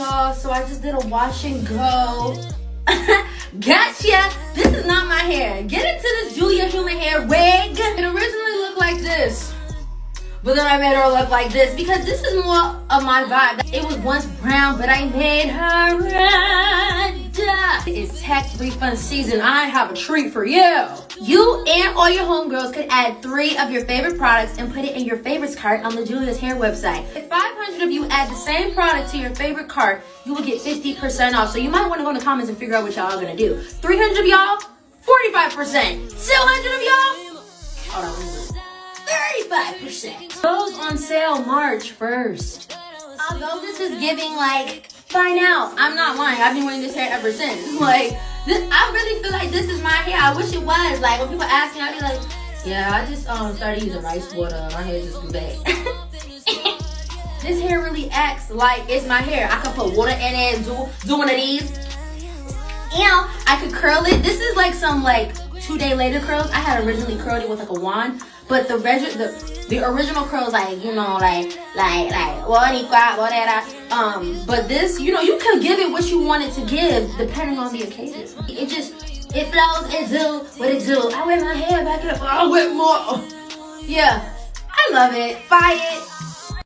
y'all, so I just did a wash and go. gotcha! This is not my hair. Get into this Julia Human hair wig. It originally looked like this. But then I made her look like this because this is more of my vibe. It was once brown, but I made her tax refund season. I have a treat for you. You and all your homegirls could add three of your favorite products and put it in your favorites cart on the Julia's Hair website. If 500 of you add the same product to your favorite cart, you will get 50% off. So you might want to go in the comments and figure out what y'all are going to do. 300 of y'all, 45%. 200 of y'all, hold on, 35%. Goes on sale March 1st. Although this is giving like, find out. I'm not lying. I've been wearing this hair ever since. Like, this, I really feel like this is my hair. I wish it was. Like, when people ask me, I'll be like, yeah, I just um started using rice water. My hair just grew back. this hair really acts like it's my hair. I could put water in it, do, do one of these. And I could curl it. This is like some like two day later curls. I had originally curled it with like a wand. But the reg- the the original curls like you know like like like whatever. Um, but this you know you can give it what you want it to give depending on the occasion. It just it flows. It do what it do. I wear my hair back up. I wear more. Yeah, I love it. Buy it.